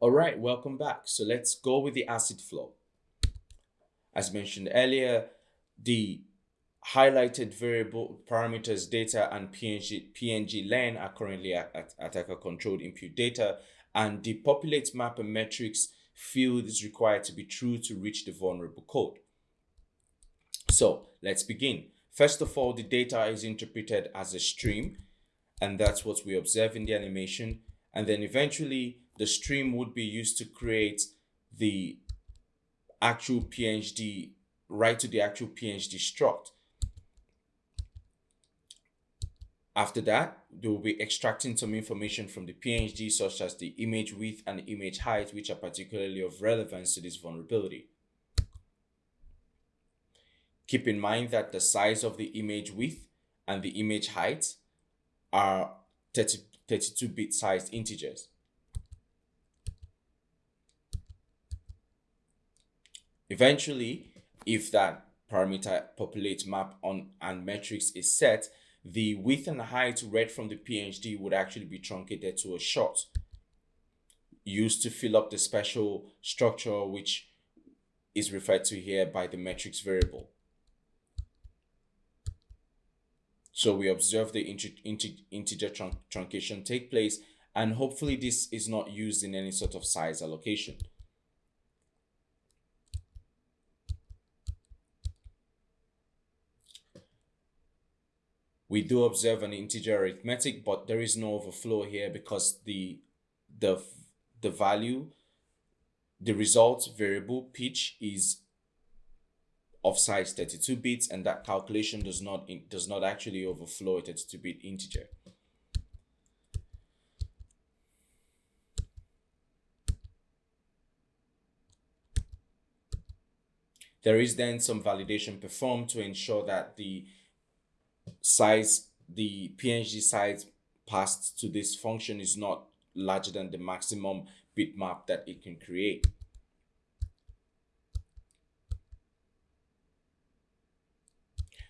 All right, welcome back. So let's go with the ACID flow. As mentioned earlier, the highlighted variable parameters data and PNG, PNG len are currently at, at attacker controlled input data and the populate map and metrics field is required to be true to reach the vulnerable code. So let's begin. First of all, the data is interpreted as a stream and that's what we observe in the animation. And then eventually the stream would be used to create the actual PNG, right to the actual PNG struct. After that, they will be extracting some information from the PNG such as the image width and image height, which are particularly of relevance to this vulnerability. Keep in mind that the size of the image width and the image height are 32-bit sized integers. Eventually, if that parameter populate map on and metrics is set, the width and height read from the PNG would actually be truncated to a short used to fill up the special structure which is referred to here by the metrics variable. So we observe the integer trunc truncation take place and hopefully this is not used in any sort of size allocation. We do observe an integer arithmetic, but there is no overflow here because the the the value, the result variable pitch is of size 32 bits, and that calculation does not in, does not actually overflow a 32 bit integer. There is then some validation performed to ensure that the size, the PNG size passed to this function is not larger than the maximum bitmap that it can create.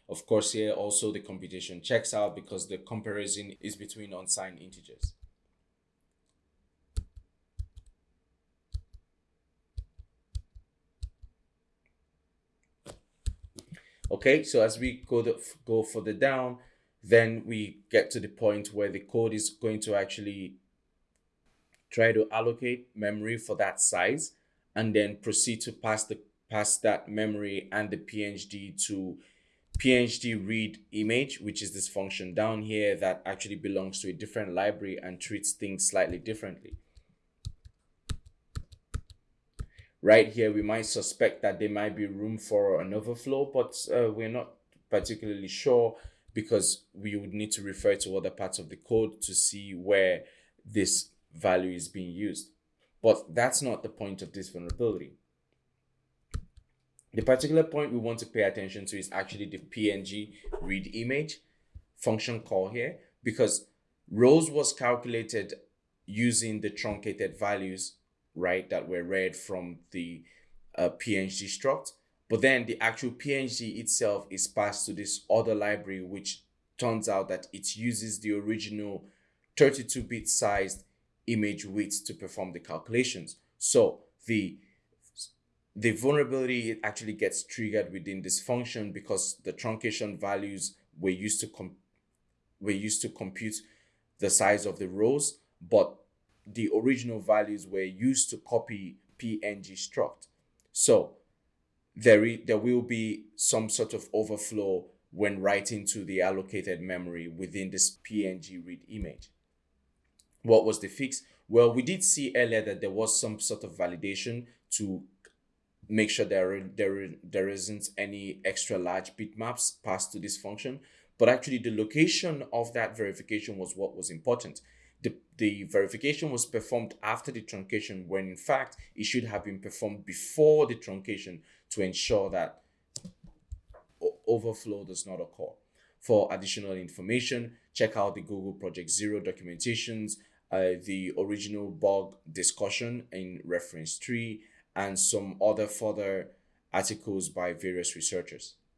Of course, here also the computation checks out because the comparison is between unsigned integers. Okay, so as we go, go further down, then we get to the point where the code is going to actually try to allocate memory for that size and then proceed to pass the pass that memory and the PNG to PNG read image, which is this function down here that actually belongs to a different library and treats things slightly differently right here we might suspect that there might be room for an overflow but uh, we're not particularly sure because we would need to refer to other parts of the code to see where this value is being used. But that's not the point of this vulnerability. The particular point we want to pay attention to is actually the png read image function call here because rows was calculated using the truncated values right, that were read from the uh, PNG struct. But then the actual PNG itself is passed to this other library, which turns out that it uses the original 32-bit sized image width to perform the calculations. So the the vulnerability actually gets triggered within this function because the truncation values were used to com were used to compute the size of the rows, but the original values were used to copy PNG struct. So there, there will be some sort of overflow when writing to the allocated memory within this PNG read image. What was the fix? Well, we did see earlier that there was some sort of validation to make sure there, there, there isn't any extra large bitmaps passed to this function. But actually the location of that verification was what was important the, the verification was performed after the truncation when in fact it should have been performed before the truncation to ensure that overflow does not occur. For additional information, check out the Google Project Zero documentations, uh, the original bug discussion in reference 3, and some other further articles by various researchers.